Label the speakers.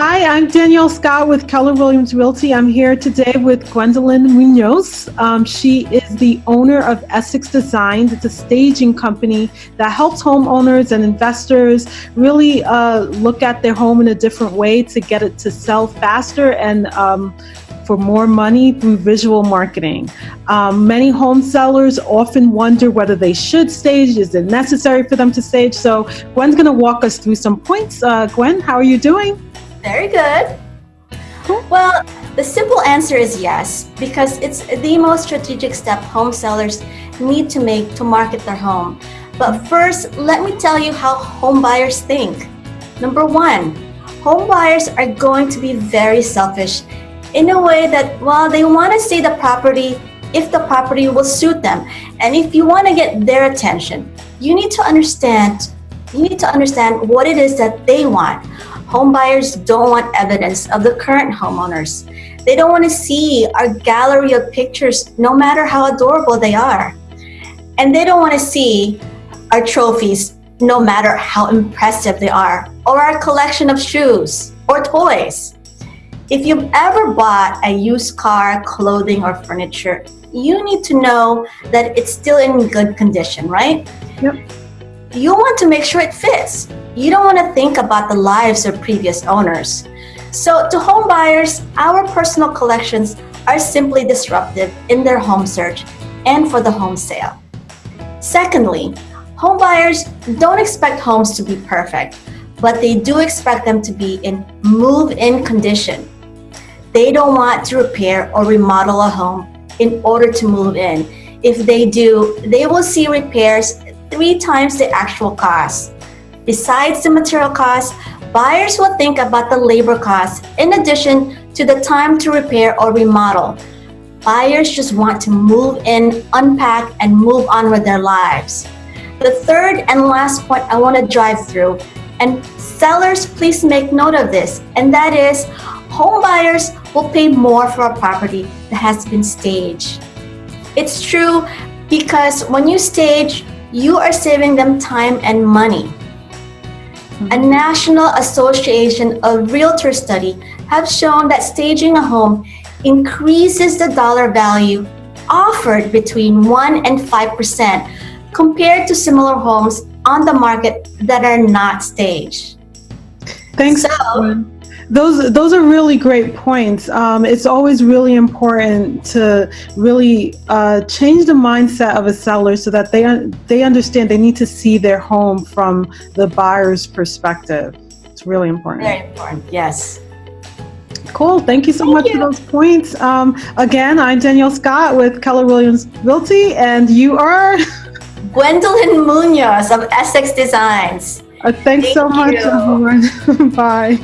Speaker 1: Hi, I'm Danielle Scott with Keller Williams Realty. I'm here today with Gwendolyn Munoz. Um, she is the owner of Essex Designs. It's a staging company that helps homeowners and investors really uh, look at their home in a different way to get it to sell faster and um, for more money through visual marketing. Um, many home sellers often wonder whether they should stage. Is it necessary for them to stage? So Gwen's going to walk us through some points. Uh, Gwen, how are you doing?
Speaker 2: Very good. Well, the simple answer is yes, because it's the most strategic step home sellers need to make to market their home. But first, let me tell you how home buyers think. Number one, home buyers are going to be very selfish in a way that, well, they want to see the property if the property will suit them. And if you want to get their attention, you need to understand you need to understand what it is that they want. Home buyers don't want evidence of the current homeowners. They don't want to see our gallery of pictures, no matter how adorable they are. And they don't want to see our trophies, no matter how impressive they are, or our collection of shoes or toys. If you've ever bought a used car, clothing, or furniture, you need to know that it's still in good condition, right?
Speaker 1: Yep
Speaker 2: you want to make sure it fits. You don't want to think about the lives of previous owners. So to home buyers, our personal collections are simply disruptive in their home search and for the home sale. Secondly, home buyers don't expect homes to be perfect, but they do expect them to be in move-in condition. They don't want to repair or remodel a home in order to move in. If they do, they will see repairs three times the actual cost. Besides the material cost, buyers will think about the labor costs in addition to the time to repair or remodel. Buyers just want to move in, unpack, and move on with their lives. The third and last point I want to drive through, and sellers please make note of this, and that is home buyers will pay more for a property that has been staged. It's true because when you stage, you are saving them time and money. A hmm. National Association of Realtor study have shown that staging a home increases the dollar value offered between 1 and 5% compared to similar homes on the market that are not staged.
Speaker 1: Thanks. So, those those are really great points. Um, it's always really important to really uh, change the mindset of a seller so that they they understand they need to see their home from the buyer's perspective. It's really important.
Speaker 2: Very important. Yes.
Speaker 1: Cool. Thank you so Thank much you. for those points. Um, again, I'm Danielle Scott with Keller Williams Realty, and you are
Speaker 2: Gwendolyn Munoz of Essex Designs.
Speaker 1: Uh, thanks Thank so much, everyone. Bye.